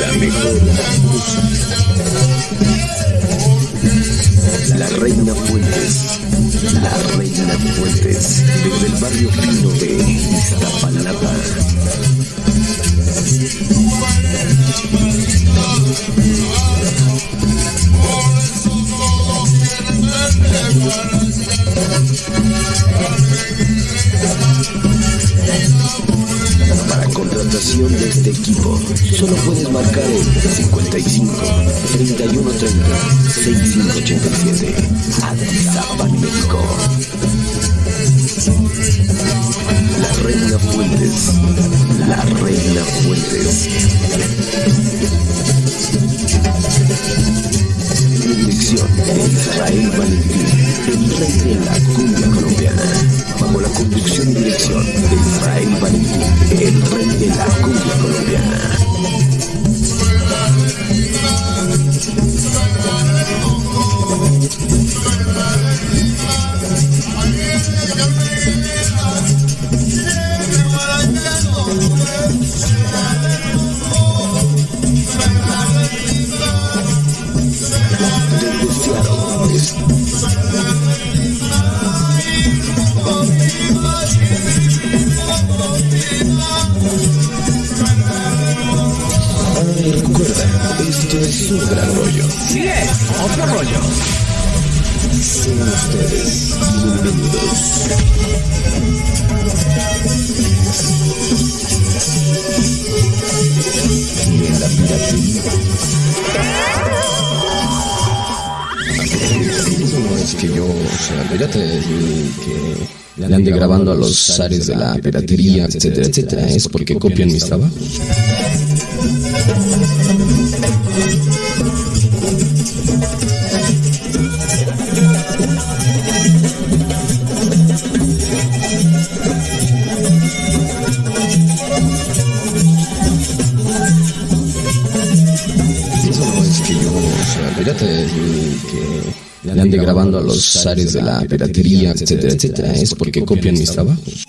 La mejor música. La Reina Fuentes. La Reina Fuentes. Desde el barrio fino de Iztapalapa. Por contratación de este equipo, solo puedes marcar el 55 31 30 6587 Atizapán, México. La Reina Fuentes. La Reina Fuentes. Dirección de Israel Valentín, el rey de la cumbia colombiana. Bajo la conducción y dirección de Israel Valentín, el Ay, recuerda, esto es un gran rollo. Sí es, otro rollo. Que yo, o sea, te di que le ande grabando a los zares de la piratería, etcétera, etcétera. Es porque copian mis trabajos. Eso no es que yo, sea, te di que le ande grabando a los zares de la piratería, etcétera, etcétera, es porque copian mis trabajos.